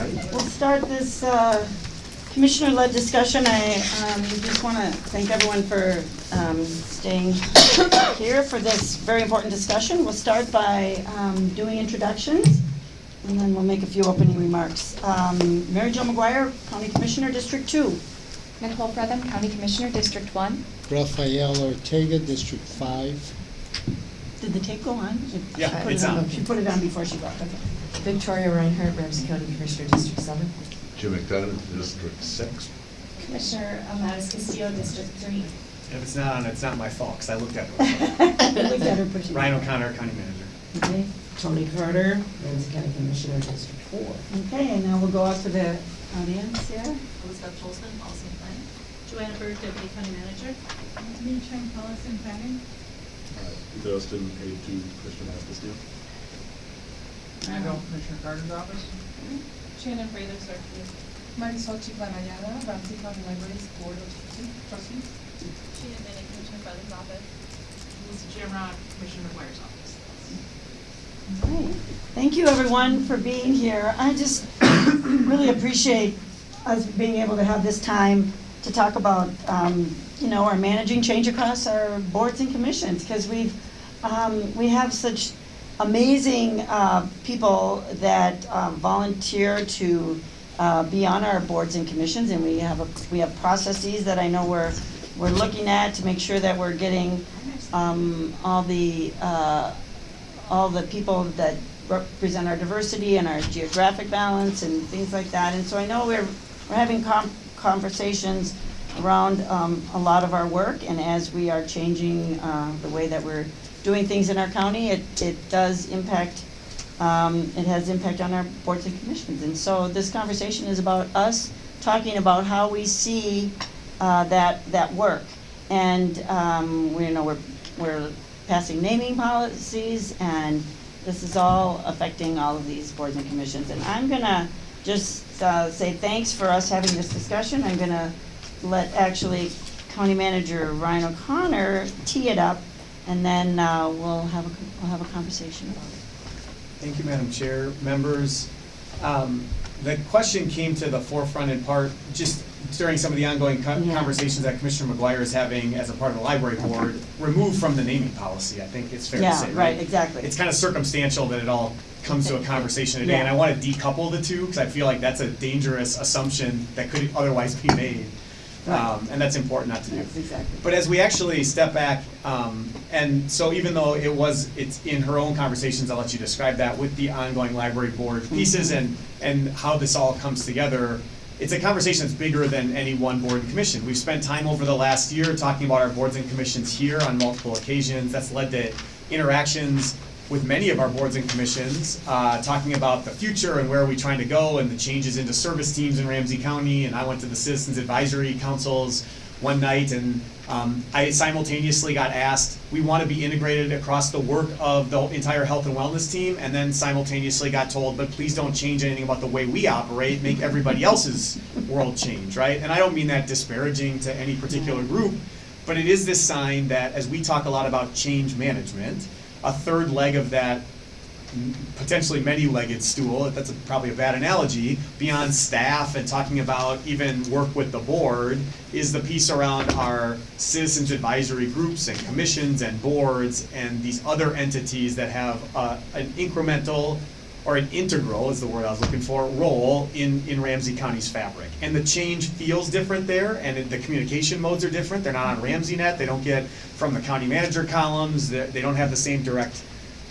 right? We'll start this uh, commissioner-led discussion. I um, just want to thank everyone for um, staying here for this very important discussion. We'll start by um, doing introductions, and then we'll make a few opening remarks. Um, Mary Jo McGuire, County Commissioner, District Two. Nicole Frethem, County Commissioner, District One. Rafael Ortega, District Five. Did the tape go on? Yeah, She put it it's on. She put it on before she left, okay. Victoria Reinhardt, Ramsey County Commissioner, District Seven. Jim McDonough, District Six. Commissioner Almatis Castillo, District Three. If it's not on, it's not my fault, because I looked at it. Looked at her, but Ryan O'Connor, County Manager. Okay. Toni Carter, Ramsey County Commissioner, District Four. Okay, and now we'll go out to the audience here. Elizabeth Tolson, Policy and Planning. Johanna Berg, Deputy County Manager. Me, Chang, Policy and Planning. Uh, Peter Austin, aide to Commissioner Castillo. Randall, Commissioner Carter's office. Shannon Freilich, Circuit. Marisol Chiclanayala, Ramsey County Libraries Board of Trustees. Sheena Bennett, Commissioner Feather's office. Melissa Shamrock, Commissioner McGuire's office. Right. Thank you, everyone, for being here. I just really appreciate us being able to have this time to talk about, um, you know, our managing change across our boards and commissions, because we've, um, we have such amazing uh, people that um, volunteer to uh, be on our boards and commissions, and we have, a- we have processes that I know we're, we're looking at to make sure that we're getting um, all the, uh, all the people that represent our diversity and our geographic balance and things like that. And so I know we're, we're having conversations around um, a lot of our work, and as we are changing uh, the way that we're doing things in our county, it, it does impact, um, it has impact on our boards and commissions. And so this conversation is about us talking about how we see uh, that, that work. And, um, we, you know, we're, we're passing naming policies, and this is all affecting all of these boards and commissions. And I'm gonna just, uh, say thanks for us having this discussion. I'm gonna let actually County Manager Ryan O'Connor tee it up, and then, uh, we'll have a, we'll have a conversation about it. Thank you, Madam Chair, members. Um, The question came to the forefront in part just during some of the ongoing co- Yeah. conversations that Commissioner McGuire is having as a part of the library board, removed from the naming policy, I think it's fair to Yeah, say, right, exactly. It's kind of circumstantial that it all comes to a conversation today, and I want to decouple the two, because I feel like that's a dangerous assumption that could otherwise be made. Um, And that's important not to do. That's exactly. But as we actually step back, um, and so even though it was, it's in her own conversations, I'll let you describe that with the ongoing library board pieces and, and how this all comes together. It's a conversation that's bigger than any one board and commission. We've spent time over the last year talking about our boards and commissions here on multiple occasions. That's led to interactions with many of our boards and commissions, uh, talking about the future and where are we trying to go and the changes into service teams in Ramsey County. And I went to the Citizens Advisory Councils one night and um, I simultaneously got asked, we want to be integrated across the work of the entire health and wellness team, and then simultaneously got told, but please don't change anything about the way we operate, make everybody else's world change, right? And I don't mean that disparaging to any particular group, but it is this sign that as we talk a lot about change management, a third leg of that potentially many-legged stool, that's a- probably a bad analogy, beyond staff and talking about even work with the board, is the piece around our citizens advisory groups and commissions and boards and these other entities that have uh, an incremental or an integral, is the word I was looking for, role in, in Ramsey County's fabric. And the change feels different there, and it- the communication modes are different. They're not on RamseyNet, they don't get from the county manager columns, they don't have the same direct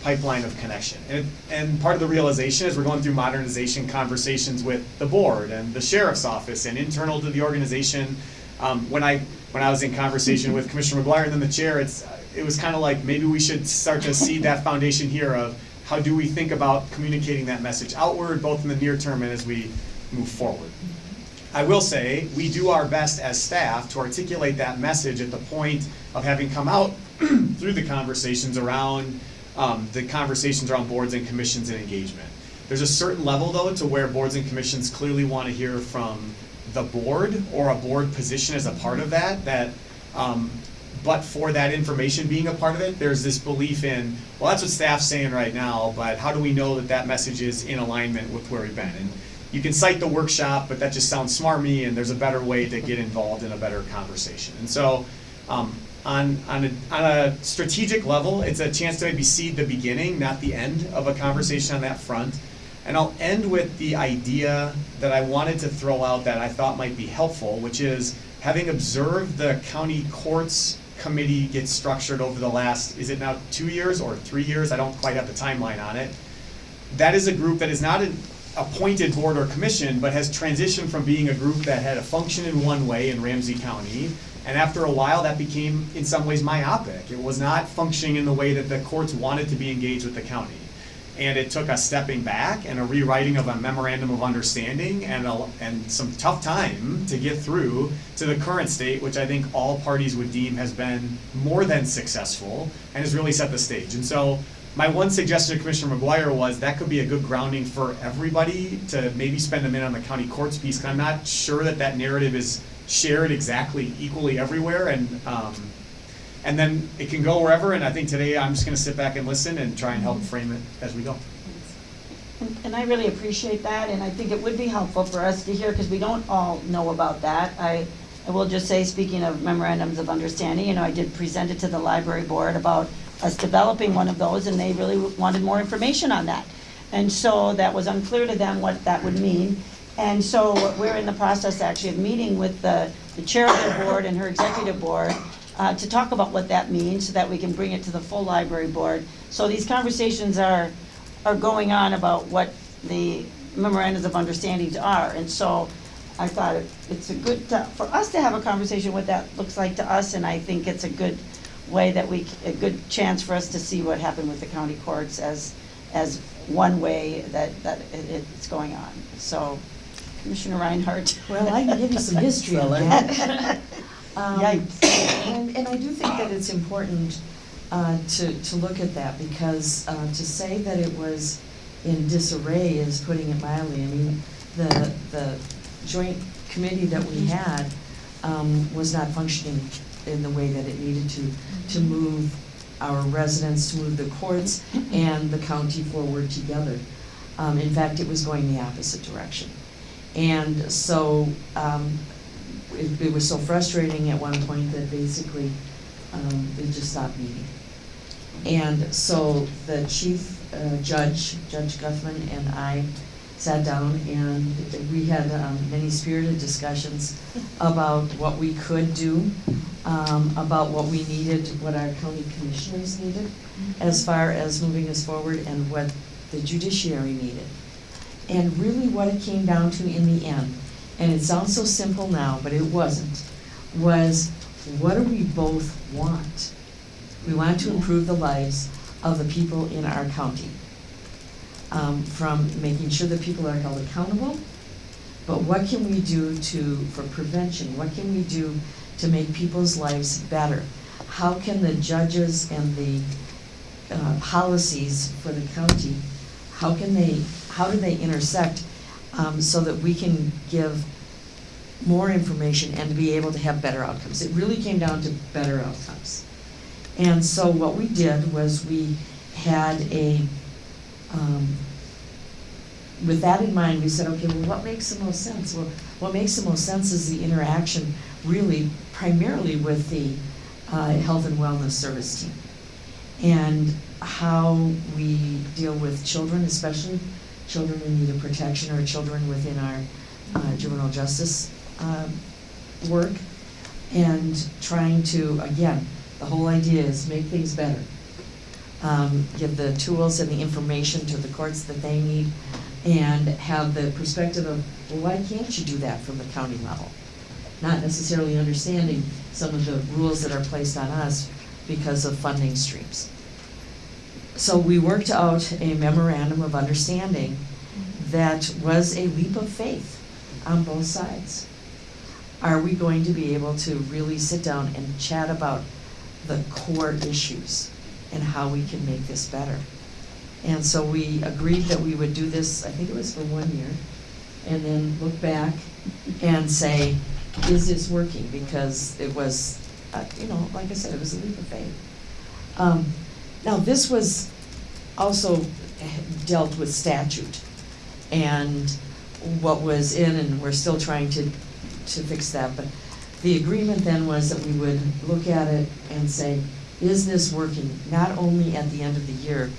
pipeline of connection. And, and part of the realization is we're going through modernization conversations with the board and the sheriff's office and internal to the organization. Um, when I, when I was in conversation with Commissioner McGuire and then the chair, it's, it was kind of like, maybe we should start to see that foundation here of how do we think about communicating that message outward, both in the near term and as we move forward. I will say, we do our best as staff to articulate that message at the point of having come out through the conversations around, um, the conversations around boards and commissions and engagement. There's a certain level though to where boards and commissions clearly want to hear from the board or a board position as a part of that, that, um, but for that information being a part of it, there's this belief in, well, that's what staff's saying right now, but how do we know that that message is in alignment with where we've been? And you can cite the workshop, but that just sounds smarmy, and there's a better way to get involved in a better conversation. And so, um, on, on a, on a strategic level, it's a chance to maybe seed the beginning, not the end of a conversation on that front. And I'll end with the idea that I wanted to throw out that I thought might be helpful, which is having observed the county courts committee get structured over the last, is it now two years or three years? I don't quite have the timeline on it. That is a group that is not an appointed board or commission, but has transitioned from being a group that had a function in one way in Ramsey County. And after a while, that became in some ways myopic. It was not functioning in the way that the courts wanted to be engaged with the county. And it took a stepping back and a rewriting of a memorandum of understanding and, a, and some tough time to get through to the current state, which I think all parties would deem has been more than successful and has really set the stage. And so my one suggestion to Commissioner McGuire was that could be a good grounding for everybody to maybe spend a minute on the county courts piece, because I'm not sure that that narrative is shared exactly equally everywhere, and, um, and then it can go wherever, and I think today I'm just gonna sit back and listen and try and help frame it as we go. And- And I really appreciate that, and I think it would be helpful for us to hear, because we don't all know about that. I, I will just say, speaking of memorandums of understanding, you know, I did present it to the library board about us developing one of those, and they really wanted more information on that. And so that was unclear to them what that would mean. And so we're in the process actually of meeting with the, the chair of the board and her executive board uh, to talk about what that means, so that we can bring it to the full library board. So these conversations are, are going on about what the memorandums of understandings are. And so I thought it- it's a good, to- for us to have a conversation what that looks like to us, and I think it's a good way that we, a good chance for us to see what happened with the county courts as, as one way that, that it- it's going on. So Commissioner Reinhardt. Well, I can give you some history on that. Um, Yikes. And, and I do think that it's important uh, to, to look at that, because uh, to say that it was in disarray is putting it mildly. I mean, the, the joint committee that we had um, was not functioning in the way that it needed to, to move our residents, to move the courts and the county forward together. Um, In fact, it was going the opposite direction. And so, um, it, it was so frustrating at one point that basically, um, it just stopped meeting. And so the chief, uh, judge, Judge Guthmann and I sat down and we had, um, many spirited discussions about what we could do, um, about what we needed, what our county commissioners needed as far as moving us forward and what the judiciary needed. And really what it came down to in the end, and it sounds so simple now, but it wasn't, was what do we both want? We want to improve the lives of the people in our county. Um, from making sure that people are held accountable, but what can we do to, for prevention, what can we do to make people's lives better? How can the judges and the uh, policies for the county, how can they, how do they intersect um, so that we can give more information and be able to have better outcomes? It really came down to better outcomes. And so what we did was we had a, um, with that in mind, we said, okay, well, what makes the most sense? Well, what makes the most sense is the interaction really primarily with the uh, health and wellness service team. And how we deal with children, especially children in need of protection or children within our uh, juvenile justice um, work. And trying to, again, the whole idea is make things better. Um, Give the tools and the information to the courts that they need and have the perspective of, well, why can't you do that from the county level? Not necessarily understanding some of the rules that are placed on us because of funding streams. So we worked out a memorandum of understanding that was a leap of faith on both sides. Are we going to be able to really sit down and chat about the core issues and how we can make this better? And so we agreed that we would do this, I think it was for one year, and then look back and say, is this working? Because it was, uh, you know, like I said, it was a leap of faith. Um, Now, this was also dealt with statute. And what was in, and we're still trying to, to fix that, but the agreement then was that we would look at it and say, is this working? Not only at the end of the year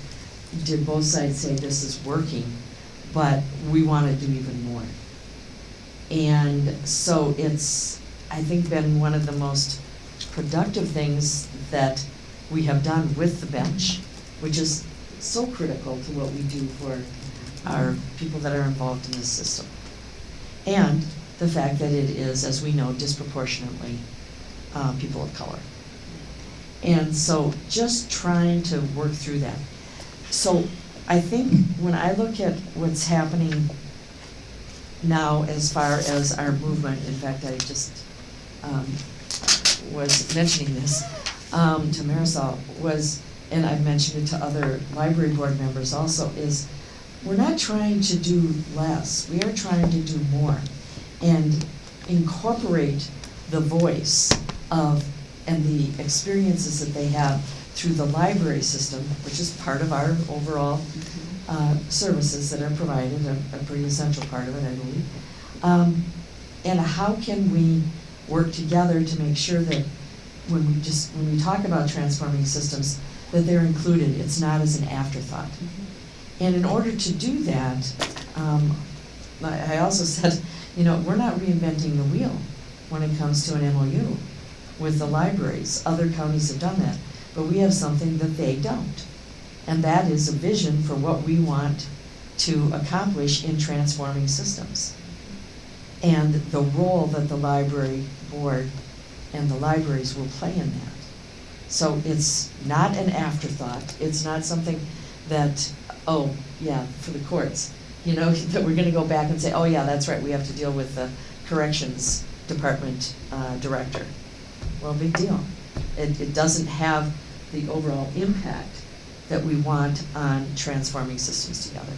did both sides say this is working, but we wanna do even more. And so it's, I think, been one of the most productive things that we have done with the bench, which is so critical to what we do for our people that are involved in the system. And the fact that it is, as we know, disproportionately uh, people of color. And so just trying to work through that. So I think when I look at what's happening now as far as our movement, in fact, I just um, was mentioning this um, to Marisol, was, and I've mentioned it to other library board members also, is we're not trying to do less, we are trying to do more. And incorporate the voice of, and the experiences that they have through the library system, which is part of our overall uh, services that are provided, a, a pretty essential part of it, I believe. Um, and how can we work together to make sure that when we just, when we talk about transforming systems, that they're included, it's not as an afterthought. And in order to do that, um, I I also said, you know, we're not reinventing the wheel when it comes to an MOU with the libraries. Other counties have done that, but we have something that they don't. And that is a vision for what we want to accomplish in transforming systems. And the role that the library board and the libraries will play in that. So it's not an afterthought, it's not something that, oh, yeah, for the courts, you know, that we're gonna go back and say, oh, yeah, that's right, we have to deal with the corrections department uh, director. Well, big deal. It, it doesn't have the overall impact that we want on transforming systems together.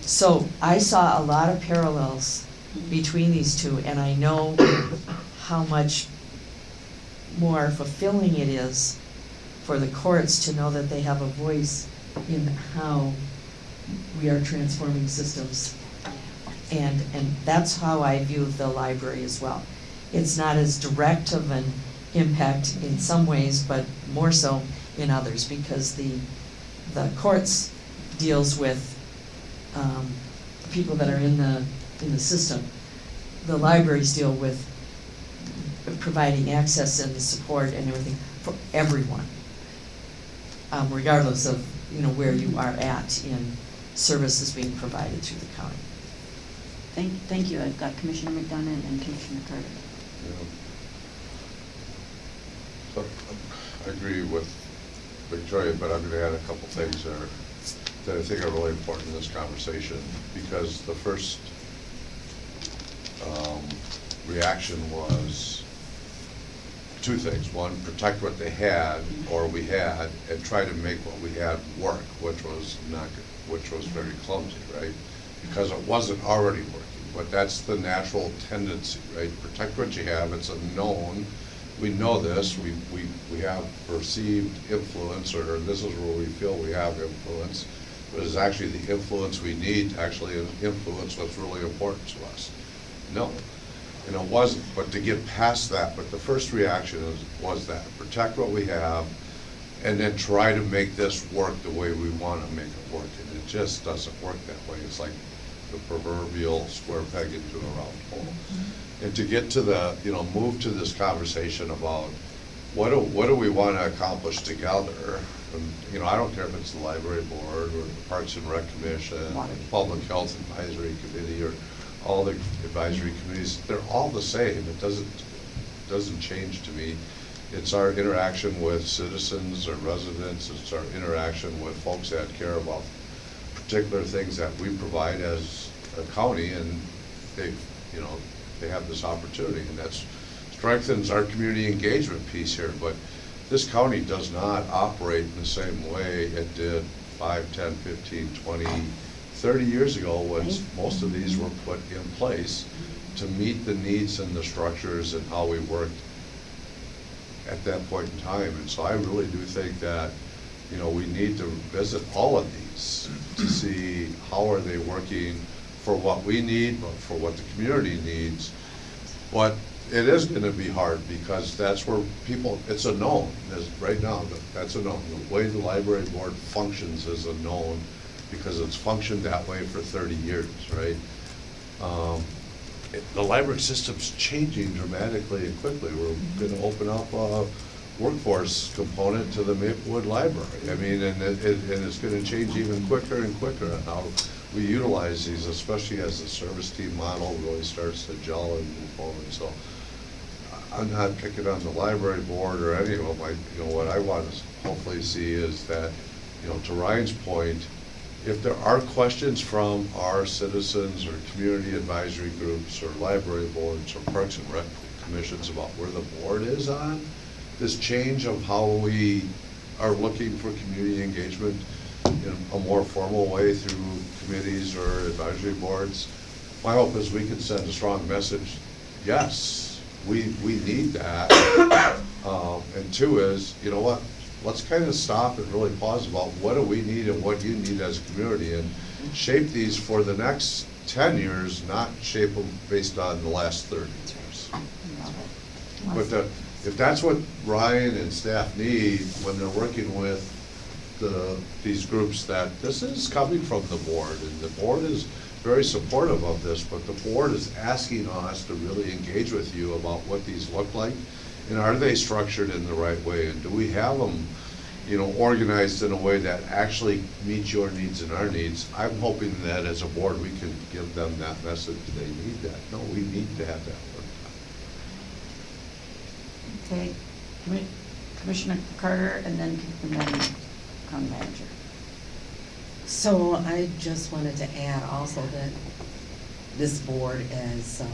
So I saw a lot of parallels between these two, and I know how much more fulfilling it is for the courts to know that they have a voice in how we are transforming systems. And, and that's how I view the library as well. It's not as direct of an impact in some ways, but more so in others, because the, the courts deals with, um, people that are in the, in the system. The libraries deal with providing access and the support and everything for everyone. Um, regardless of, you know, where you are at in services being provided through the county. Thank, thank you. I've got Commissioner McDonough and Commissioner Carter. Yeah. So, I agree with Victoria, but I'm gonna add a couple things there that I think are really important in this conversation, because the first um, reaction was two things. One, protect what they had, or we had, and try to make what we had work, which was not, which was very clumsy, right? Because it wasn't already working, but that's the natural tendency, right? Protect what you have, it's a known, we know this, we, we, we have perceived influence, or this is where we feel we have influence, but it's actually the influence we need to actually influence what's really important to us. No, and it wasn't, but to get past that, but the first reaction was, was that, protect what we have, and then try to make this work the way we want to make it work, and it just doesn't work that way. It's like the proverbial square peg into a round hole. And to get to the, you know, move to this conversation about what do, what do we want to accomplish together? And, you know, I don't care if it's the library board or the Parks and Rec Commission, Water. Public Health Advisory Committee, or all the advisory committees, they're all the same. It doesn't, doesn't change to me. It's our interaction with citizens or residents, it's our interaction with folks that care about particular things that we provide as a county, and they, you know, they have this opportunity, and that's strengthens our community engagement piece here, but this county does not operate in the same way it did five, ten, fifteen, twenty, thirty years ago, was most of these were put in place to meet the needs and the structures and how we worked at that point in time. And so I really do think that, you know, we need to visit all of these to see how are they working for what we need, but for what the community needs. But it is gonna be hard, because that's where people, it's a known, right now, that- that's a known. The way the library board functions is a known, because it's functioned that way for thirty years, right? Um, it- The library system's changing dramatically and quickly. We're gonna open up a workforce component to the Maplewood Library. I mean, and it, it- and it's gonna change even quicker and quicker on how we utilize these, especially as the service team model really starts to gel and move forward, so. I'm not picking on the library board or any of them, I, you know, what I want to hopefully see is that, you know, to Ryan's point, if there are questions from our citizens or community advisory groups or library boards or parks and rec commissions about where the board is on this change of how we are looking for community engagement in a more formal way through committees or advisory boards, my hope is we can send a strong message, yes, we, we need that. Um, And two is, you know what, let's kind of stop and really pause about what do we need and what you need as a community and shape these for the next ten years, not shape them based on the last thirty years. But the, if that's what Ryan and staff need when they're working with the, these groups, that this is coming from the board, and the board is very supportive of this, but the board is asking us to really engage with you about what these look like, and are they structured in the right way, and do we have them, you know, organized in a way that actually meets your needs and our needs? I'm hoping that as a board, we can give them that message, they need that, no, we need to have that work done. Okay, Commi- Commissioner Carter and then, and County Manager. So I just wanted to add also that this board, is um,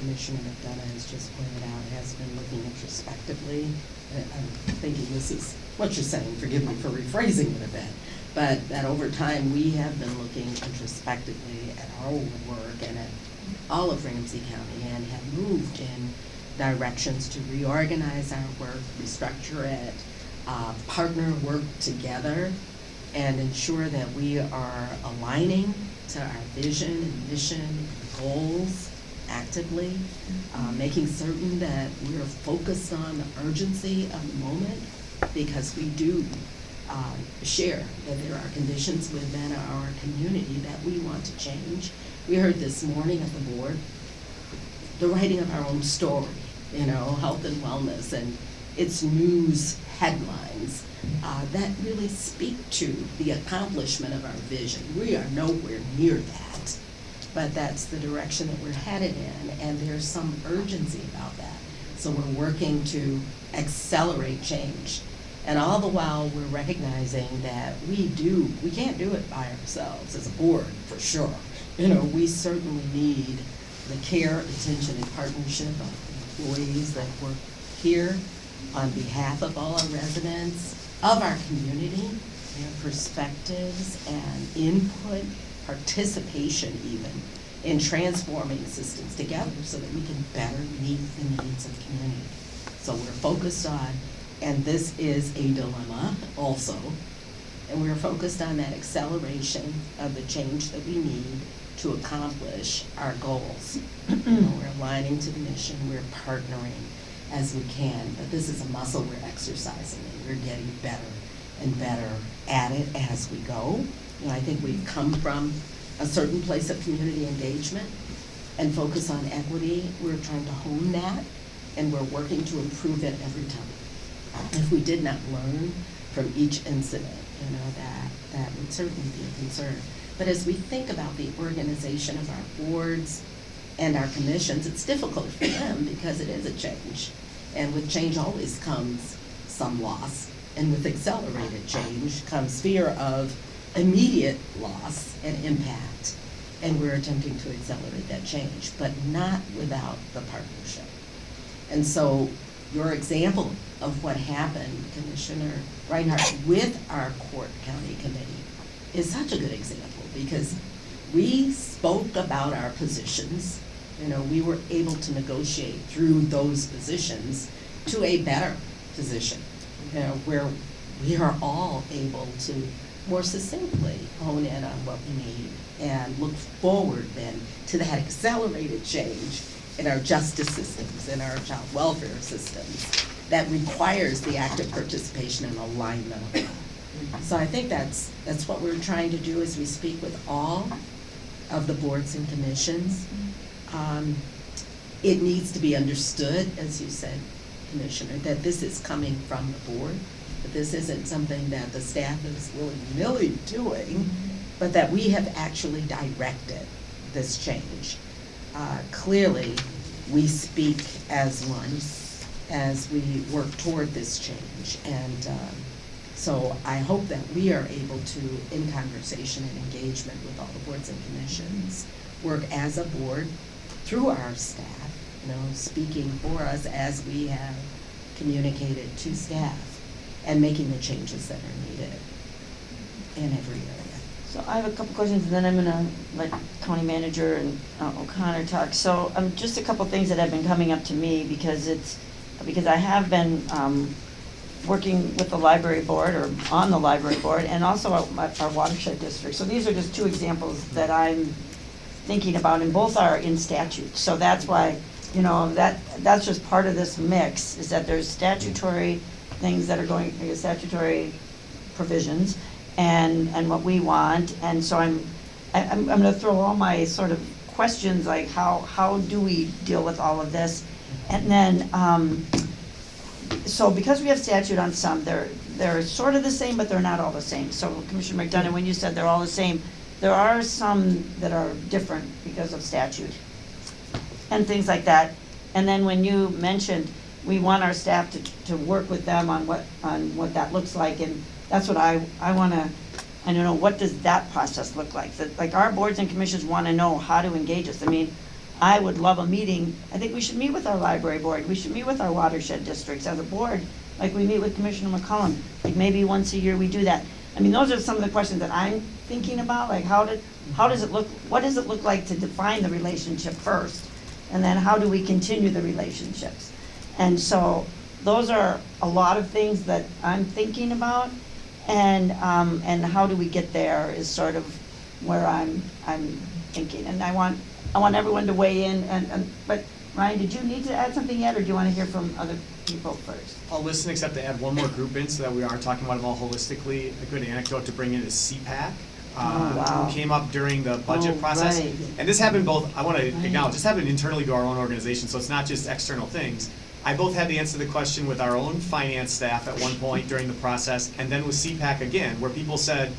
Commissioner McDonough has just pointed out, has been looking introspectively. Uh, I'm thinking this is what you're saying, forgive me for rephrasing it a bit, but that over time, we have been looking introspectively at our work and at all of Ramsey County and have moved in directions to reorganize our work, restructure it, uh, partner, work together, and ensure that we are aligning to our vision and mission and goals actively, uh, making certain that we are focused on the urgency of the moment, because we do um, share that there are conditions within our community that we want to change. We heard this morning at the board, the writing of our own story, you know, health and wellness, and its news headlines uh, that really speak to the accomplishment of our vision. We are nowhere near that, but that's the direction that we're headed in, and there's some urgency about that. So we're working to accelerate change. And all the while, we're recognizing that we do, we can't do it by ourselves as a board, for sure. You know, we certainly need the care, attention, and partnership of employees that work here on behalf of all our residents, of our community, their perspectives and input, participation even, in transforming systems together so that we can better meet the needs of the community. So we're focused on, and this is a dilemma also, and we're focused on that acceleration of the change that we need to accomplish our goals. You know, We're aligning to the mission, we're partnering as we can, but this is a muscle we're exercising, and we're getting better and better at it as we go. Know, I think we've come from a certain place of community engagement and focus on equity. We're trying to hone that, and we're working to improve it every time. If we did not learn from each incident, you know, that, that would certainly be a concern. But as we think about the organization of our boards and our commissions, it's difficult for them because it is a change. And with change always comes some loss. And with accelerated change comes fear of immediate loss and impact. And we're attempting to accelerate that change, but not without the partnership. And so your example of what happened, Commissioner Reinhardt, with our court county committee is such a good example because we spoke about our positions. You know, we were able to negotiate through those positions to a better position, you know, where we are all able to more succinctly hone in on what we need and look forward then to that accelerated change in our justice systems, in our child welfare systems, that requires the active participation and alignment. So I think that's, that's what we're trying to do as we speak with all of the boards and commissions. Um, It needs to be understood, as you said, Commissioner, that this is coming from the board, that this isn't something that the staff is willy-nilly doing, but that we have actually directed this change. Uh, Clearly, we speak as one as we work toward this change. And um, so I hope that we are able to, in conversation and engagement with all the boards and commissions, work as a board through our staff, you know, speaking for us as we have communicated to staff and making the changes that are needed in every area. So I have a couple questions, and then I'm gonna let County Manager and uh, O'Connor talk. So, um, just a couple things that have been coming up to me, because it's, because I have been, um, working with the library board, or on the library board, and also our our watershed district. So these are just two examples that I'm thinking about, and both are in statute. So that's why, you know, that, that's just part of this mix, is that there's statutory things that are going, statutory provisions, and, and what we want, and so I'm, I- I'm, I'm gonna throw all my sort of questions, like how, how do we deal with all of this? And then, um, so because we have statute on some, they're, they're sort of the same, but they're not all the same. So Commissioner McDonough, when you said they're all the same, there are some that are different because of statute and things like that. And then when you mentioned, we want our staff to, to work with them on what, on what that looks like, and that's what I, I wanna, I don't know, what does that process look like? That, like, our boards and commissions wanna know how to engage us. I mean, I would love a meeting, I think we should meet with our library board, we should meet with our watershed districts as a board, like we meet with Commissioner McCollum, like maybe once a year we do that. I mean, those are some of the questions that I'm thinking about, like how did, how does it look, what does it look like to define the relationship first? And then how do we continue the relationships? And so, those are a lot of things that I'm thinking about, and, um, and how do we get there is sort of where I'm, I'm thinking, and I want, I want everyone to weigh in, and, and, but, Ryan, did you need to add something yet, or do you wanna hear from other people first? I'll listen except to add one more group in so that we are talking about them all holistically. A good anecdote to bring in is CPAC. uh, Oh, wow. Came up during the budget Oh, process. right. And this happened both, I wanna Right. acknowledge, this happened internally to our own organization, so it's not just external things. I both had to answer the question with our own finance staff at one point during the process, and then with CPAC again, where people said,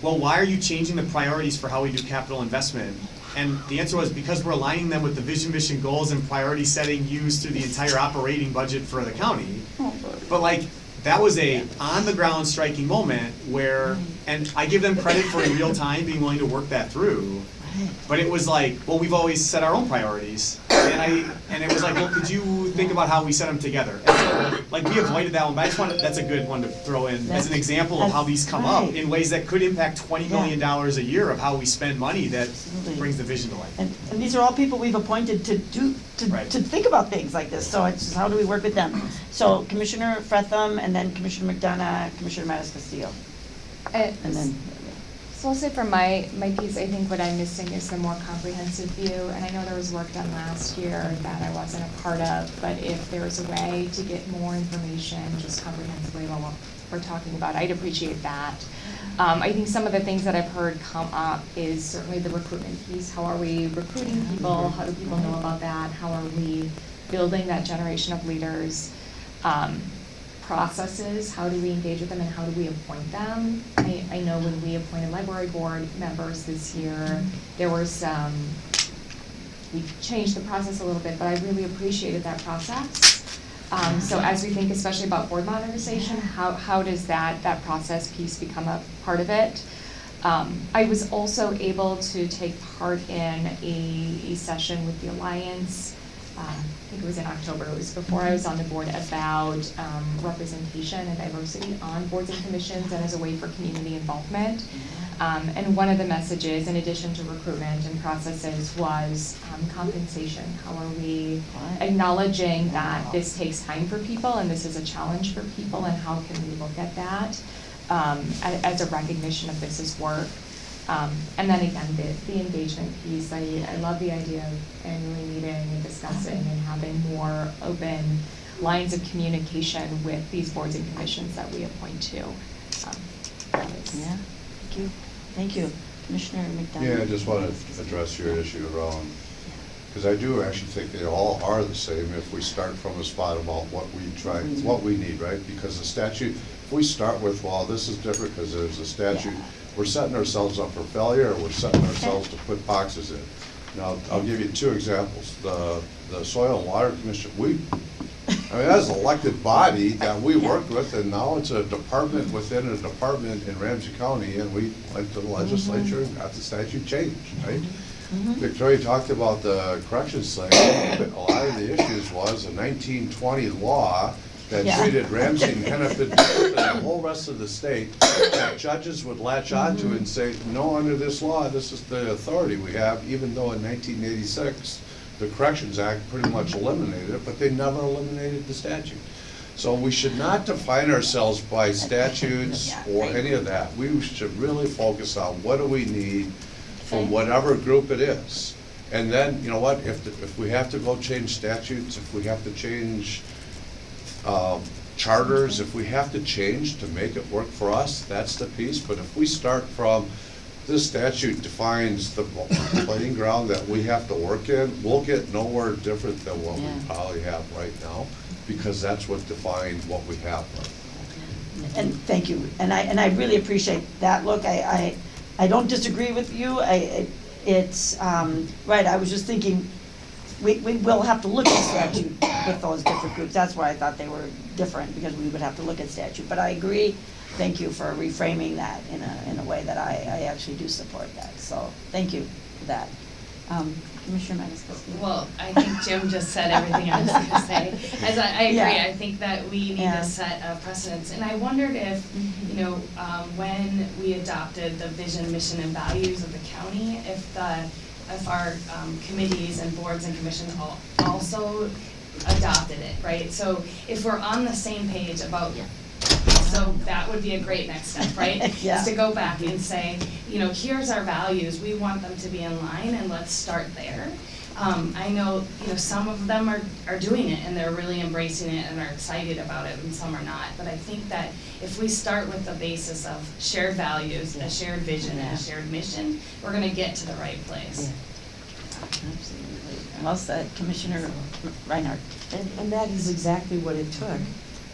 well, why are you changing the priorities for how we do capital investment? And the answer was because we're aligning them with the vision, mission, goals, and priority setting used through the entire operating budget for the county. But like, that was a on-the-ground striking moment where, and I give them credit for in real time being willing to work that through. But it was like, well, we've always set our own priorities. And I, and it was like, well, could you think about how we set them together? And so, like, we avoided that one, but I just wanted, that's a good one to throw in as an example of how these come up in ways that could impact twenty million dollars a year of how we spend money that Absolutely. brings the vision to life. And, and these are all people we've appointed to do, to, Right. to think about things like this, so it's just how do we work with them? So Commissioner Frethem, and then Commissioner McDonough, Commissioner MatasCastillo, Uh, and then, So I'll say for my, my piece, I think what I'm missing is the more comprehensive view, and I know there was work done last year that I wasn't a part of, but if there was a way to get more information just comprehensively about what we're talking about, I'd appreciate that. Um, I think some of the things that I've heard come up is certainly the recruitment piece. How are we recruiting people? How do people know about that? How are we building that generation of leaders? Um, processes, how do we engage with them and how do we appoint them? I, I know when we appointed library board members this year, there were some, we changed the process a little bit, but I really appreciated that process. Um, so as we think especially about board modernization, how, how does that, that process piece become a part of it? Um, I was also able to take part in a, a session with the Alliance, um, I think it was in October, it was before I was on the board, about um, representation and diversity on boards and commissions and as a way for community involvement. Um, and one of the messages, in addition to recruitment and processes, was um, compensation. How are we acknowledging that this takes time for people and this is a challenge for people and how can we look at that? um, as a recognition of this as work. Um, and then again, the, the engagement piece, I, I love the idea of annually meeting and discussing and having more open lines of communication with these boards and commissions that we appoint to. Um, Yeah, thank you, thank you. Commissioner McDonough? Yeah, I just want to address your issue around, because I do actually think they all are the same if we start from a spot about what we try, what we need, right? Because the statute, if we start with, well, this is different because there's a statute, we're setting ourselves up for failure, or we're setting ourselves to put boxes in. Now, I'll give you two examples. The, the Soil and Water Commission, we, I mean, that's an elected body that we worked with, and now it's a department within a department in Ramsey County, and we went to the mm-hmm. legislature and got the statute changed, right? Mm-hmm. Mm-hmm. Victoria talked about the corrections thing, but a lot of the issues was a nineteen twenty law that Yeah. treated Ramsey and different than the whole rest of the state, that judges would latch onto and say, no, under this law, this is the authority we have, even though in nineteen eighty-six, the Corrections Act pretty much eliminated it, but they never eliminated the statute. So we should not define ourselves by statutes Yeah, or any of that. We should really focus on what do we need from whatever group it is. And then, you know what, if, the- if we have to go change statutes, if we have to change um, charters, if we have to change to make it work for us, that's the piece. But if we start from, this statute defines the playing ground that we have to work in, we'll get nowhere different than what we probably have right now, because that's what defined what we have right. And thank you, and I, and I really appreciate that look, I, I, I don't disagree with you, I, it- it's, um, right, I was just thinking, we, we will have to look at statute with those different groups, that's why I thought they were different, because we would have to look at statute, but I agree, thank you for reframing that in a, in a way that I, I actually do support that, so, thank you for that. Um, Commissioner MatasCastillo? Well, I think Jim just said everything I was gonna say. As I, I agree, Yeah. I think that we need Yeah. to set a precedence. And I wondered if, you know, um, when we adopted the vision, mission, and values of the county, if the, if our um, committees and boards and commissions all, also adopted it, right? So if we're on the same page about, so that would be a great next step, right? Yeah. Is to go back and say, you know, here's our values, we want them to be in line, and let's start there. Um, I know, you know, some of them are, are doing it, and they're really embracing it and are excited about it, and some are not. But I think that if we start with the basis of shared values, a shared vision, and a shared mission, we're gonna get to the right place. Absolutely. Well said, Commissioner Reinhardt. And, and that is exactly what it took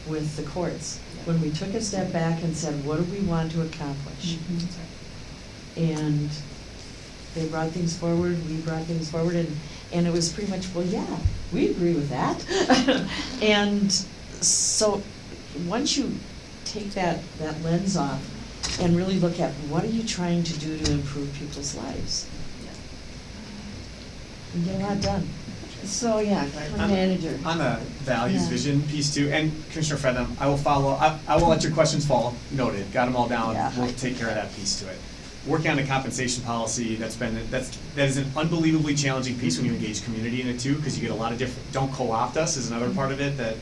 with the courts. When we took a step back and said, what do we want to accomplish? And they brought things forward, we brought things forward, and, and it was pretty much, well, yeah, we agree with that. And so, once you take that, that lens off and really look at what are you trying to do to improve people's lives? You get a lot done. So, yeah, On- manager. On the values, Yeah. vision piece too, and Commissioner Frethem, I will follow, I, I will let your questions fall, noted, got them all down, Yeah. we'll take care of that piece to it. Working on the compensation policy, that's been, that's, that is an unbelievably challenging piece when you engage community in it too, because you get a lot of different, don't co-opt us is another part of it that,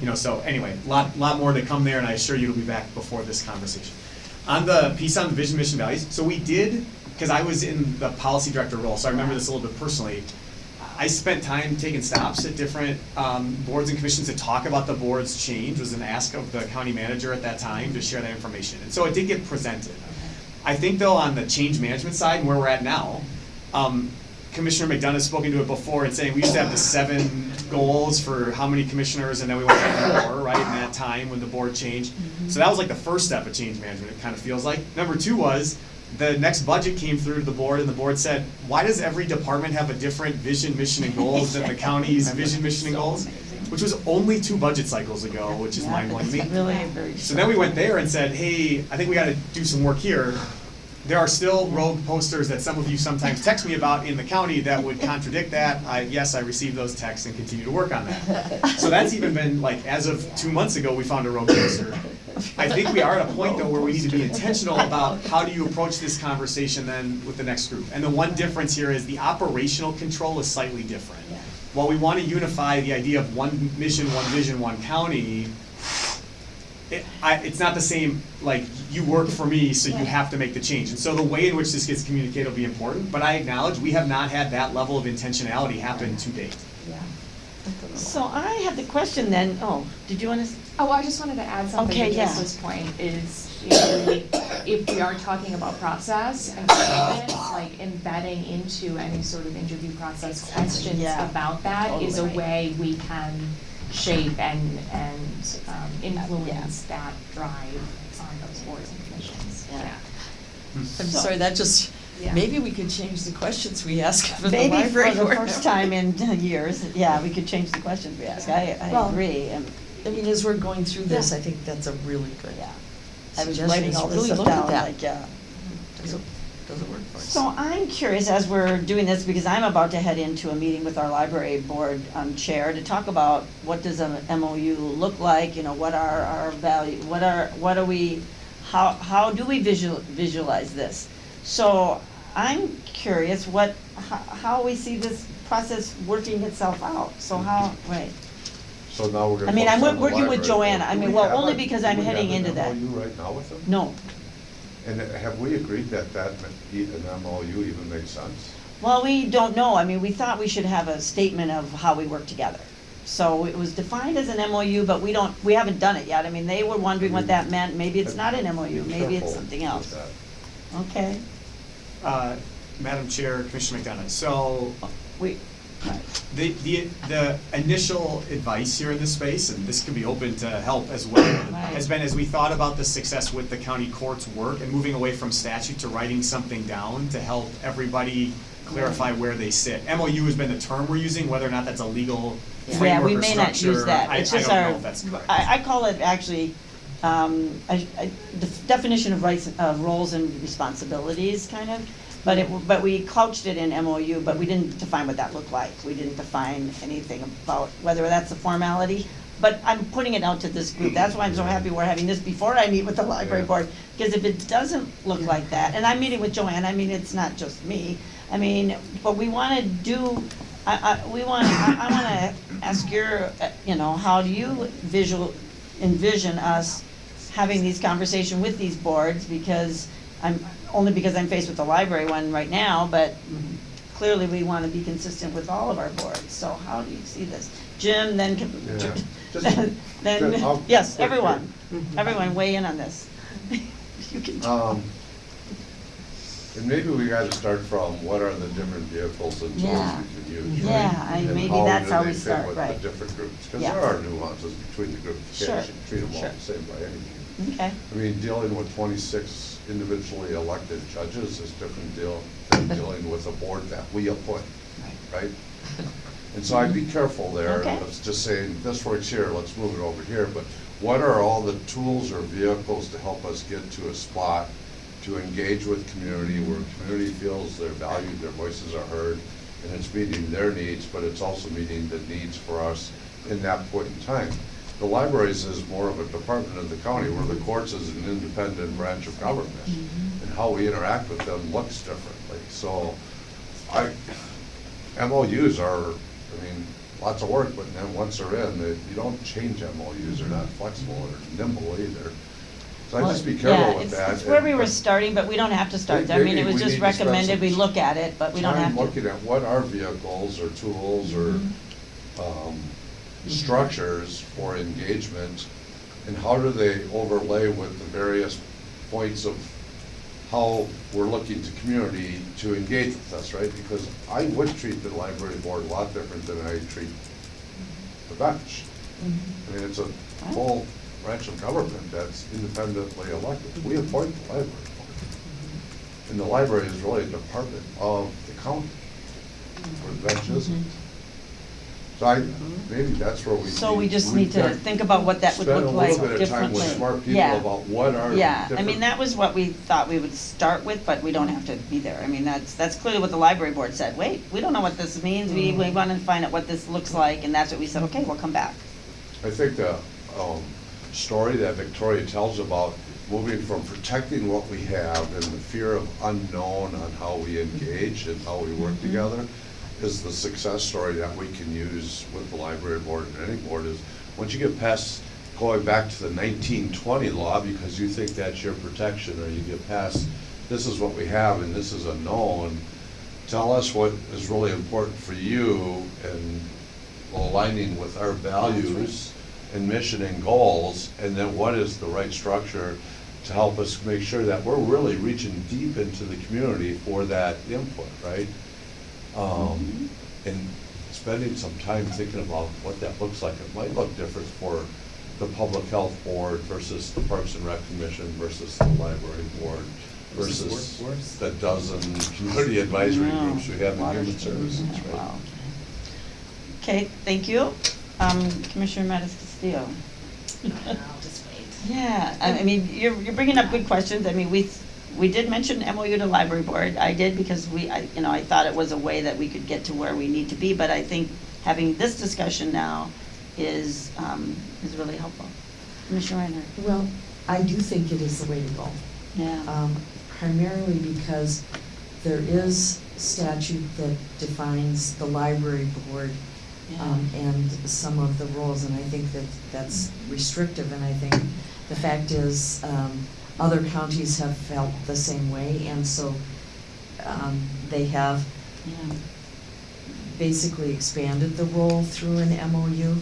you know, so anyway, a lot, lot more to come there, and I assure you it'll be back before this conversation. On the piece on the vision, mission, values, so we did, because I was in the policy director role, so I remember this a little bit personally. I spent time taking stops at different um, boards and commissions to talk about the board's change, was an ask of the county manager at that time to share that information. And so it did get presented. I think though, on the change management side and where we're at now, um, Commissioner McDonough has spoken to it before and saying we used to have the seven goals for how many commissioners and then we went to four, right, in that time when the board changed. So that was like the first step of change management, it kind of feels like. Number two was, the next budget came through to the board and the board said, why does every department have a different vision, mission, and goals than the county's vision, mission, and goals? Which was only two budget cycles ago, which is Yeah, mind-blowing to me. Really very. So then we went there and said, hey, I think we gotta do some work here. There are still rogue posters that some of you sometimes text me about in the county that would contradict that. I, yes, I received those texts and continue to work on that. So that's even been, like, as of two months ago, we found a rogue poster. I think we are at a point though where we need to be intentional about how do you approach this conversation then with the next group. And the one difference here is the operational control is slightly different. While we wanna unify the idea of one mission, one vision, one county, it, I, it's not the same, like, you work for me, so you have to make the change. And so the way in which this gets communicated will be important, but I acknowledge, we have not had that level of intentionality happen to date. Yeah. So I have the question then, oh, did you want to? Oh, I just wanted to add something Okay, to yeah. Lisa's point is, you know, we- if we are talking about process and commitment, like embedding into any sort of interview process questions Yeah. about that is a Totally. way we can shape and, and um, influence that drive on those boards and commissions, Yeah. yeah. I'm So- sorry, that just, Yeah. maybe we could change the questions we ask for the Maybe library for the first time in years, yeah, we could change the questions we ask. I, I Well, agree. and- I mean, as we're going through this, Yeah. I think that's a really good Yeah. I was suggestion, writing all this really stuff at down, that. like, yeah. Does it, does it work for us? So I'm curious, as we're doing this, because I'm about to head into a meeting with our library board um, chair to talk about what does an MOU look like, you know, what are our value, what are, what are we, how, how do we visual, visualize this? So I'm curious what, how, how we see this process working itself out, so how, right. So now we're gonna. I mean, I'm focus on the working with library Johanna. I Do mean, we well, have only a- because I'm we have heading an into that. MOU right now with them? No, And have we agreed that that, ma- an MOU even makes sense? Well, we don't know. I mean, we thought we should have a statement of how we work together. So it was defined as an MOU, but we don't, we haven't done it yet. I mean, they were wondering what that meant. Maybe it's not an MOU, Be maybe it's careful something with else. that. Okay, Uh, Madam Chair, Commissioner McDonough, so we, right. The, the, the initial advice here in this space, and this can be open to help as well, Right. has been as we thought about the success with the county court's work and moving away from statute to writing something down to help everybody clarify where they sit. MOU has been the term we're using, whether or not that's a legal Yeah, framework we or may not use that. I, I It's don't just know our, if that's correct. I, I call it actually, um, a, a def- definition of rights, of roles and responsibilities, kind of. But it, but we couched it in MOU, but we didn't define what that looked like. We didn't define anything about whether that's a formality. But I'm putting it out to this group. That's why I'm so happy we're having this before I meet with the library board. Because if it doesn't look like that, and I'm meeting with Joanne, I mean, it's not just me. I mean, but we wanna do, I, I, we want, I, I wanna ask your, you know, how do you visual, envision us having these conversations with these boards? Because I'm, only because I'm faced with the library one right now, but clearly we wanna be consistent with all of our boards. So how do you see this? Jim, then, Yeah. Just- then, Jim, I'll- then, yes, quick here. everyone, everyone weigh in on this. You can. Um, and maybe we gotta start from what are the different vehicles and tools Yeah. we can use, right? Yeah, I- And maybe do that's how they we fit start, with right. the different groups, cause Yeah. there are nuances between the groups, you Sure, can't treat them all sure. the same by any means. Okay, I mean, dealing with twenty-six individually elected judges is different deal than dealing with a board that we appoint, right? And so I'd be careful there, Okay. let's just saying, this works here, let's move it over here, but what are all the tools or vehicles to help us get to a spot to engage with community, where community feels they're valued, their voices are heard, and it's meeting their needs, but it's also meeting the needs for us in that point in time. The libraries is more of a department of the county, where the courts is an independent branch of government. And how we interact with them looks differently, so I, MOUs are, I mean, lots of work, but then once they're in, they, you don't change MOUs, they're not flexible or nimble either. So I just be Well, yeah, careful with it's- that. It's where we were starting, but we don't have to start there. I mean, it was just need to spend recommended, we look at it, but we don't have Time to. looking at what are vehicles or tools or, Mm-hmm. um, structures for engagement, and how do they overlay with the various points of how we're looking to community to engage with us, right? Because I would treat the library board a lot different than I treat the bench. I mean, it's a full branch of government that's independently elected. We appoint the library board. And the library is really a department of the county, where the bench isn't. Mm-hmm. So I, maybe that's where we. So we just need to think about what that would look like Spend a little bit of time differently. with smart people Yeah. about what are the Yeah, I mean, different- that was what we thought we would start with, but we don't have to be there. I mean, that's, that's clearly what the library board said. Wait, we don't know what this means. We, we want to find out what this looks like, and that's what we said, okay, we'll come back. I think the um, story that Victoria tells about moving from protecting what we have and the fear of unknown on how we engage and how we Mm-hmm. work together is the success story that we can use with the library board and any board is, once you get past going back to the nineteen twenty law because you think that's your protection, or you get past, this is what we have and this is a known. Tell us what is really important for you and aligning with our values and mission and goals, and then what is the right structure to help us make sure that we're really reaching deep into the community for that input, right? Um, and spending some time thinking about what that looks like. It might look different for the Public Health Board versus the Parks and Rec Commission versus the Library Board Versus versus workforce. the dozen community advisory Wow. groups we have in Water human services, treatment, right? wow. Okay, thank you. Um, Commissioner MatasCastillo. I'll just wait. Yeah, I I mean, you're, you're bringing up good questions. I mean, we, we did mention MOU to library board. I did because we, I, you know, I thought it was a way that we could get to where we need to be, but I think having this discussion now is, um, is really helpful. Commissioner Reinhardt? Well, I do think it is the way to go. Yeah. um, primarily because there is statute that defines the library board um, and some of the roles, and I think that that's restrictive, and I think the fact is, um, other counties have felt the same way, and so um, they have Yeah. basically expanded the role through an MOU.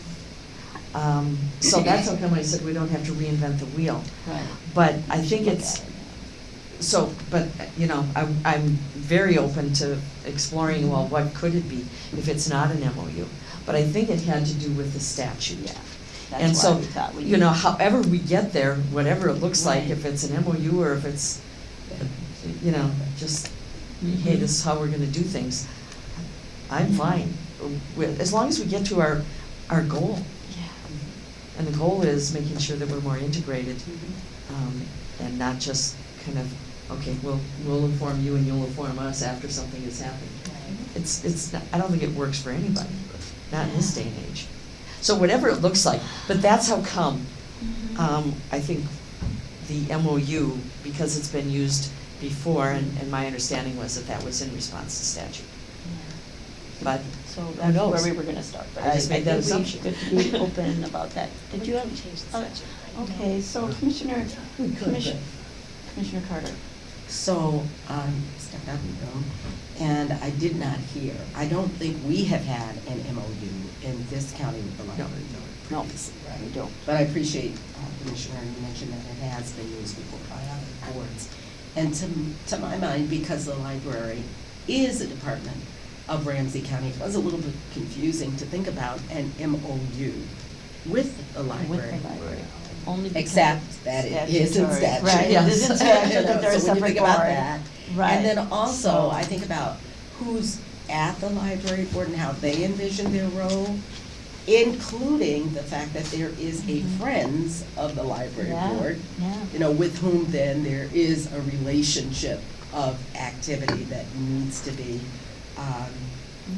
Um, So that's how come I said we don't have to reinvent the wheel. Right. But I think it's, it. so, but, you know, I'm, I'm very open to exploring, well, what could it be if it's not an MOU? But I think it had to do with the statute. Yeah. And That's so, we thought we. you know, however we get there, whatever it looks like, Right. if it's an MOU or if it's, you know, just, hey, this is how we're gonna do things, I'm fine. With, as long as we get to our, our goal. Yeah. And the goal is making sure that we're more integrated, Mhm. um, and not just kind of, okay, we'll, we'll inform you and you'll inform us after something has happened. It's, it's, not- I don't think it works for anybody, not in this day and age. So whatever it looks like, but that's how come, um, I think the MOU, because it's been used before, and, and my understanding was that that was in response to statute. But So Who that's knows? where we were gonna start, but I I, I just made that think we assumption. should be open about that. Did you have? Change the oh. Okay, so Commissioner, could, Commissioner, Commissioner Carter. So, um, stepped out of the room, and I did not hear, I don't think we have had an MOU in this county with the library board No, previously, right? we don't. But I appreciate, uh, Commissioner, you mentioned that it has been used before by other boards. And to, to my mind, because the library is a department of Ramsey County, it was a little bit confusing to think about an MOU with the library. With the library, only. Except that it is in statutory. statute. Right, it is in statute that they're a So when you think about that, Right. And then also, I think about who's at the library board and how they envision their role, including the fact that there is a Mhm. friends of the library Yeah, board, Yeah. you know, with whom then there is a relationship of activity that needs to be um,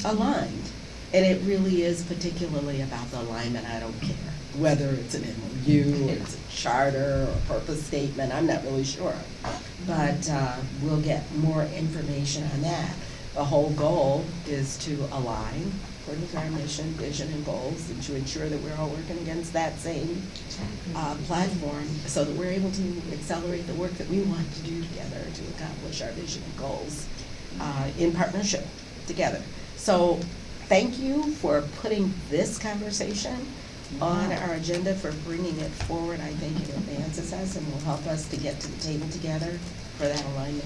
aligned. And it really is particularly about the alignment, I don't care, whether it's an MOU, or it's a charter, or a purpose statement, I'm not really sure. But uh, we'll get more information on that. The whole goal is to align according to our mission, vision, and goals, and to ensure that we're all working against that same uh, platform, so that we're able to accelerate the work that we want to do together to accomplish our vision and goals uh, in partnership together. So, thank you for putting this conversation on our agenda, for bringing it forward. I think it advances us and will help us to get to the table together for that alignment.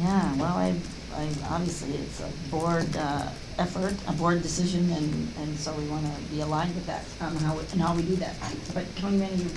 Yeah, well, I, I, obviously, it's a board, uh, effort, a board decision, and, and so we wanna be aligned with that, on how, we- and how we do that. But Councilman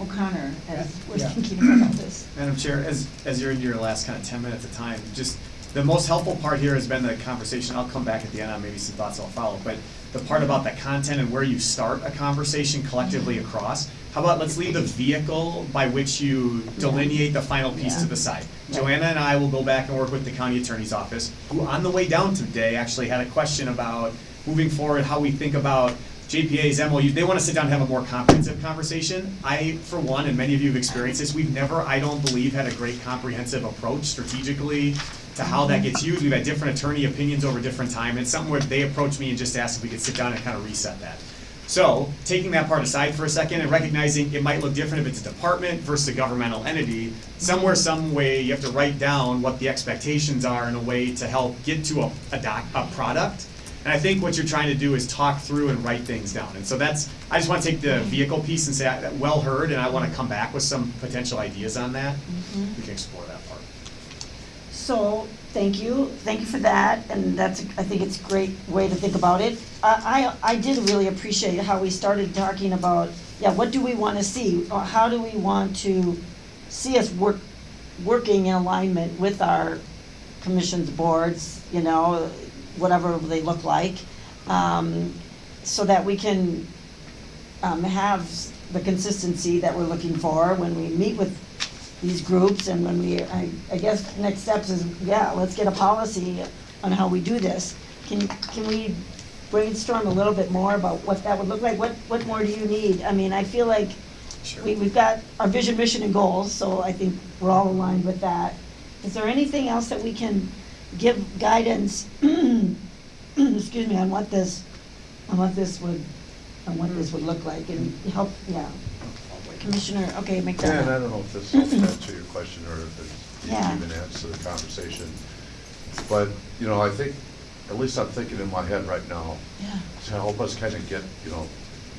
O'Connor, as we're Yeah. thinking about this. Madam Chair, as, as you're in your last kind of ten minutes of time, just, the most helpful part here has been the conversation, I'll come back at the end on maybe some thoughts I'll follow, but the part about the content and where you start a conversation collectively across, how about let's leave the vehicle by which you delineate the final piece to the side. Right. Johanna and I will go back and work with the county attorney's office, who on the way down today actually had a question about moving forward, how we think about JPA's MOU, they wanna sit down and have a more comprehensive conversation. I, for one, and many of you have experienced this, we've never, I don't believe, had a great comprehensive approach strategically to how that gets used. We've had different attorney opinions over different time. It's something where they approached me and just asked if we could sit down and kind of reset that. So, taking that part aside for a second and recognizing it might look different if it's a department versus a governmental entity, somewhere, some way, you have to write down what the expectations are in a way to help get to a, a doc, a product. And I think what you're trying to do is talk through and write things down. And so that's, I just wanna take the vehicle piece and say, well heard, and I wanna come back with some potential ideas on that. Mm-hmm. We can explore that part. So, thank you, thank you for that, and that's, I think it's a great way to think about it. I, I, I did really appreciate how we started talking about, yeah, what do we wanna see? Or how do we want to see us work, working in alignment with our commissions, boards, you know, whatever they look like, um, so that we can, um, have the consistency that we're looking for when we meet with these groups and when we, I, I guess next steps is, yeah, let's get a policy on how we do this. Can, can we brainstorm a little bit more about what that would look like? What, what more do you need? I mean, I feel like we, we've got our vision, mission, and goals, so I think we're all aligned with that. Is there anything else that we can give guidance, excuse me, on what this, on what this would, on what this hmm. would look like and help, yeah. Commissioner, okay, make Yeah, and I don't know if this helps answer your question or if it Yeah. even to the conversation. But, you know, I think, at least I'm thinking in my head right now, Yeah, to help us kind of get, you know,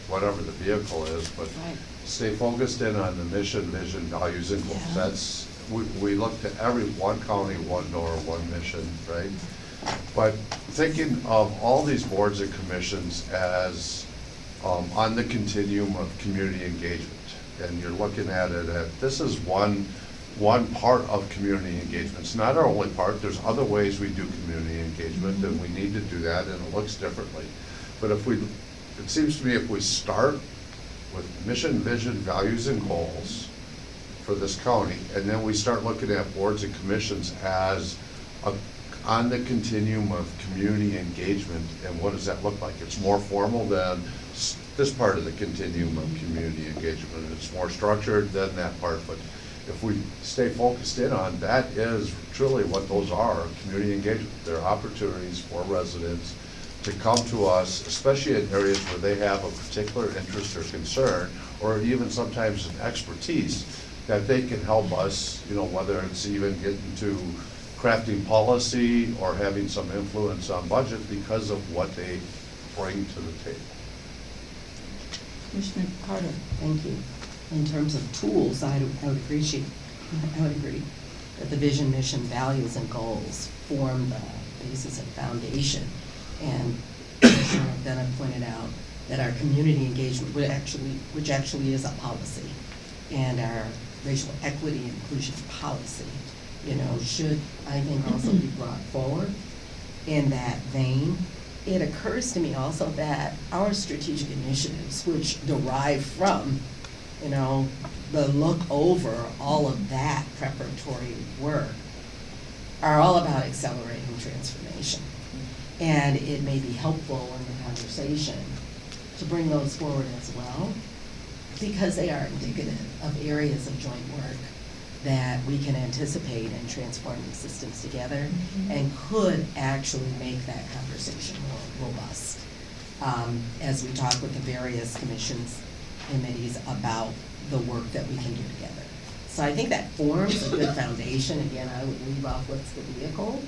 whatever the vehicle is, but right. stay focused in on the mission, vision, values, and goals. Yeah. That's, we, we look to every, one county, one door, one mission, right? But thinking of all these boards and commissions as um, on the continuum of community engagement. And you're looking at it at, this is one, one part of community engagement. It's not our only part, there's other ways we do community engagement, and we need to do that, and it looks differently. But if we, it seems to me if we start with mission, vision, values, and goals for this county, and then we start looking at boards and commissions as a, on the continuum of community engagement, and what does that look like? It's more formal than this part of the continuum of community engagement, it's more structured than that part, but if we stay focused in on, that is truly what those are, community engagement. They're opportunities for residents to come to us, especially in areas where they have a particular interest or concern, or even sometimes an expertise, that they can help us, you know, whether it's even getting to crafting policy or having some influence on budget because of what they bring to the table. Commissioner Carter, thank you. In terms of tools, I I would appreciate, I would agree that the vision, mission, values, and goals form the basis and foundation. And Commissioner McDonough pointed out that our community engagement, actually, which actually is a policy, and our racial equity inclusion policy, you know, should, I think, also be brought forward in that vein. It occurs to me also that our strategic initiatives, which derive from, you know, the look over all of that preparatory work, are all about accelerating transformation. And it may be helpful in the conversation to bring those forward as well, because they are indicative of areas of joint work that we can anticipate in transforming systems together mm-hmm. and could actually make that conversation robust um, as we talk with the various commissions, committees about the work that we can do together. So I think that forms a good foundation. Again, I would leave off what's the vehicle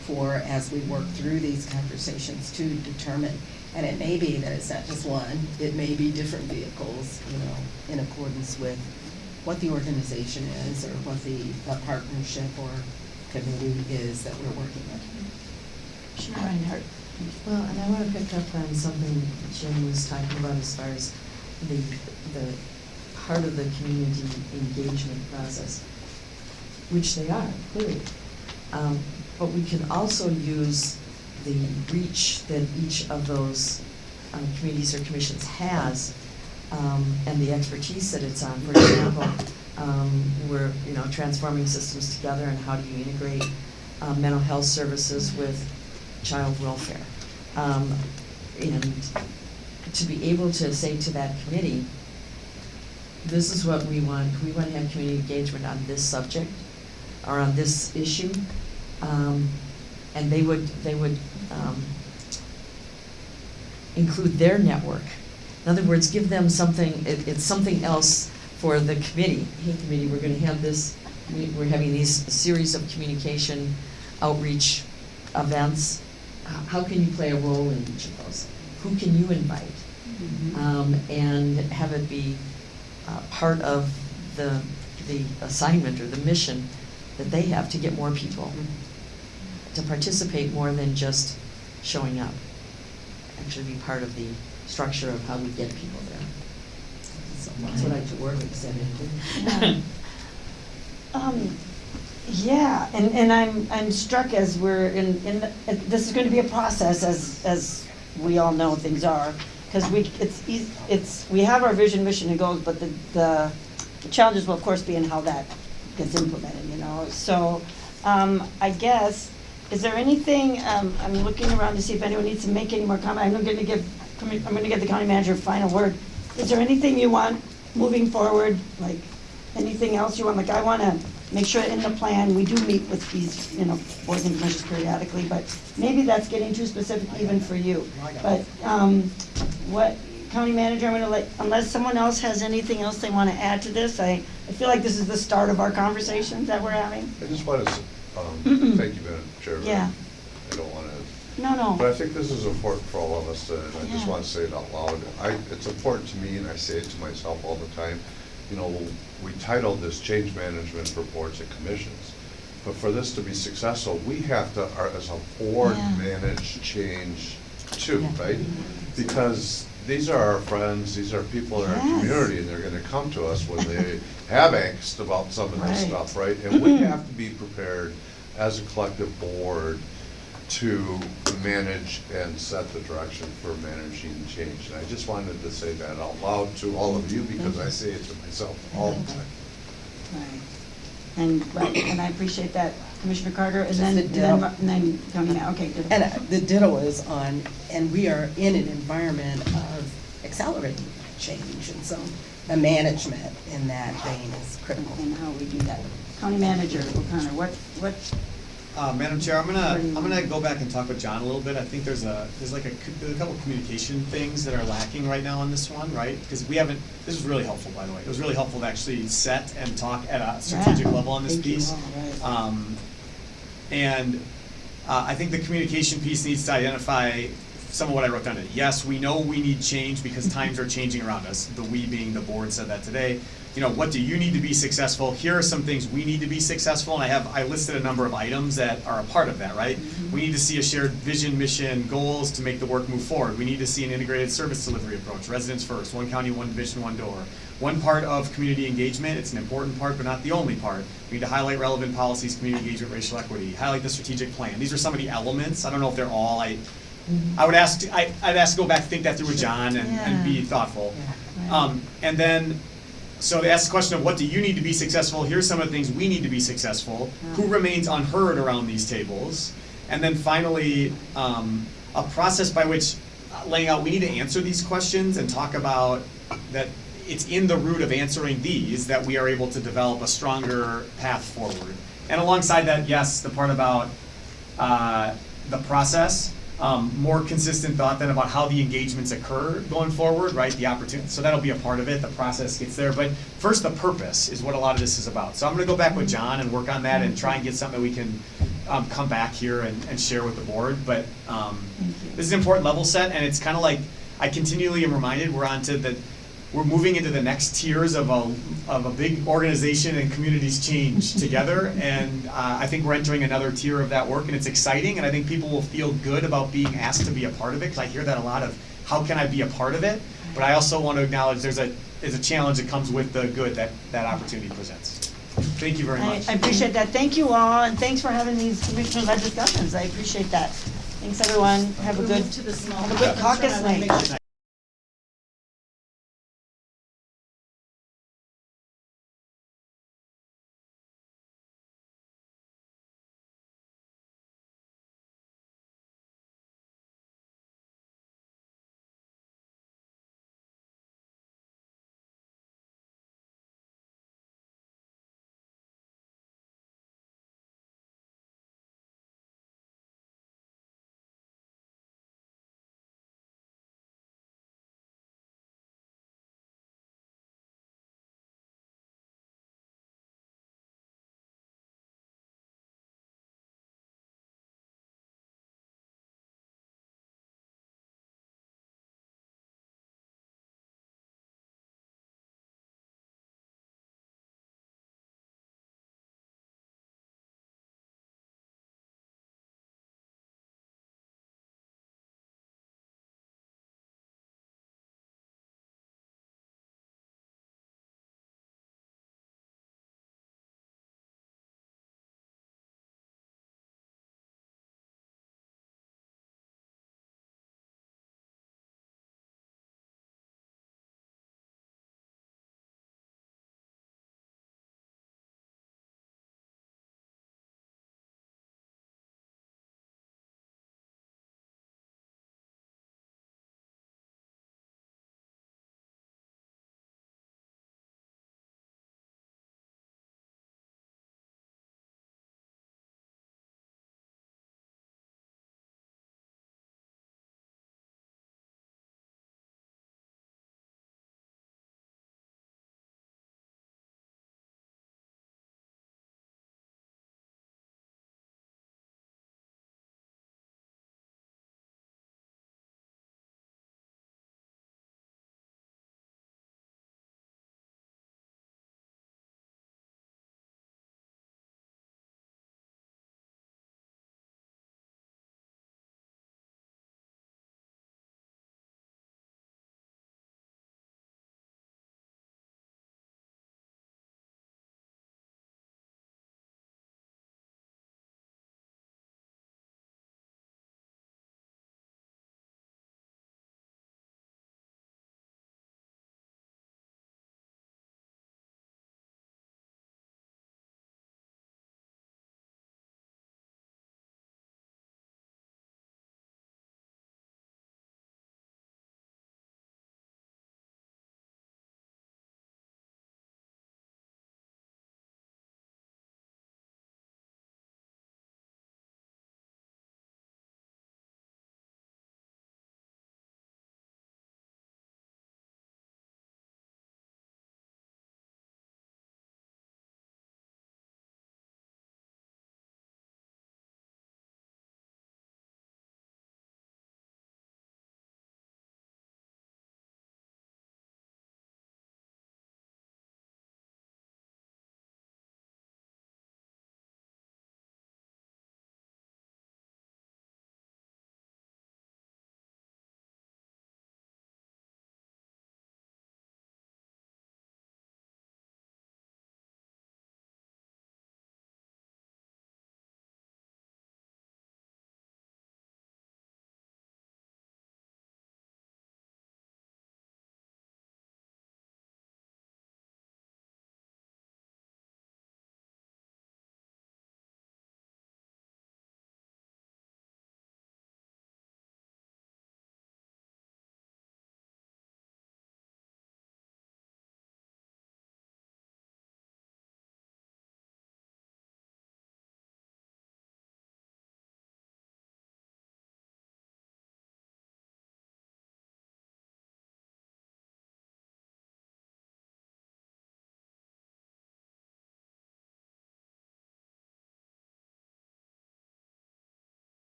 for as we work through these conversations to determine. And it may be that it's not just one, it may be different vehicles, you know, in accordance with what the organization is or what the, the partnership or committee is that we're working with. Commissioner. Well, and I want to pick up on something Jim was talking about as far as the, the part of the community engagement process, which they are, clearly. Um, But we can also use the reach that each of those um, committees or commissions has um, and the expertise that it's on. For example, um, we're, you know, transforming systems together and how do you integrate uh, mental health services with child welfare? Um, And to be able to say to that committee, this is what we want, we want to have community engagement on this subject or on this issue. Um, And they would, they would um, include their network In other words, give them something, it, it's something else for the committee. Hey, committee, we're gonna have this, we, we're having these series of communication outreach events. How, how can you play a role in each of those? Who can you invite? Um, and have it be, uh, part of the, the assignment or the mission that they have to get more people to participate more than just showing up. Actually be part of the structure of how we get people there. So that's what I took word with said. Um, yeah, and, and I'm, I'm struck as we're in, in, the- this is gonna be a process as, as we all know things are. Cause we, it's, it's, we have our vision, mission and goals, but the, the, the challenges will of course be in how that gets implemented, you know? So, um, I guess, is there anything, um, I'm looking around to see if anyone needs to make any more comment. I'm gonna give, I'm gonna give the county manager a final word. Is there anything you want moving forward, like, anything else you want, like, I wanna make sure in the plan, we do meet with these, you know, boards and commissions periodically, but maybe that's getting too specific even for you. But, um, what, county manager, I'm gonna let, unless someone else has anything else they wanna add to this, I, I feel like this is the start of our conversations that we're having. I just want to, um, thank you, Madam Chairman. Yeah. I don't want to No, no. But I think this is important for all of us, and I just Yeah. want to say it out loud. I, it's important to me, and I say it to myself all the time, you know, we titled this Change Management for Boards and Commissions. But for this to be successful, we have to, as a board, Yeah. manage change too, Yeah. right? Because these are our friends, these are people in our Yes. community, and they're gonna come to us when they have angst about some of this Right. stuff, right? And we have to be prepared as a collective board to manage and set the direction for managing change. And I just wanted to say that out loud to all of you because I say it to myself all the time. right. And, right, and I appreciate that, Commissioner Carter, and Just then, a then, ditto. and then County Ma, okay, ditto. And uh, the ditto is on, and we are in an environment of accelerating change, and so the management in that vein is critical. And how we do that. County Manager O'Connor, what, what, Uh, Madam Chair, I'm gonna, What do you I'm gonna go back and talk with John a little bit. I think there's a, there's like a, a couple communication things that are lacking right now on this one, right? Because we haven't, this was really helpful, by the way. It was really helpful to actually set and talk at a strategic Yeah. level on this Thank piece. all, right. Um, and, uh, I think the communication piece needs to identify some of what I wrote down. Yes, we know we need change because times are changing around us. The we being the board said that today. You know, what do you need to be successful? Here are some things we need to be successful, and I have, I listed a number of items that are a part of that, right? We need to see a shared vision, mission, goals to make the work move forward. We need to see an integrated service delivery approach, residents first, one county, one division, one door. One part of community engagement, it's an important part, but not the only part. We need to highlight relevant policies, community engagement, racial equity, highlight the strategic plan. These are some of the elements. I don't know if they're all, I, I would ask, I, I'd ask to go back, think that through with John and, and be Yeah. thoughtful. Right. Um, and then, so they ask the question of what do you need to be successful? Here's some of the things we need to be successful. Who remains unheard around these tables? And then finally, um, a process by which uh, laying out, we need to answer these questions and talk about that it's in the root of answering these that we are able to develop a stronger path forward. And alongside that, yes, the part about uh, the process, um, more consistent thought then about how the engagements occur going forward, right? The opportunity, so that'll be a part of it, the process gets there, but first, the purpose is what a lot of this is about. So I'm gonna go back with John and work on that and try and get something that we can, um, come back here and, and share with the board, but, um, this is an important level set, and it's kinda like, I continually am reminded, we're on to the, we're moving into the next tiers of a, of a big organization and communities change together. And uh, I think we're entering another tier of that work and it's exciting and I think people will feel good about being asked to be a part of it. Cause I hear that a lot of, how can I be a part of it? But I also want to acknowledge there's a, there's a challenge that comes with the good that, that opportunity presents. Thank you very much. I appreciate that. Thank you all, and thanks for having these commissioner-led discussions. I appreciate that. Thanks, everyone. Have a good, move to the small have a good caucus, caucus and I wanna night. make sure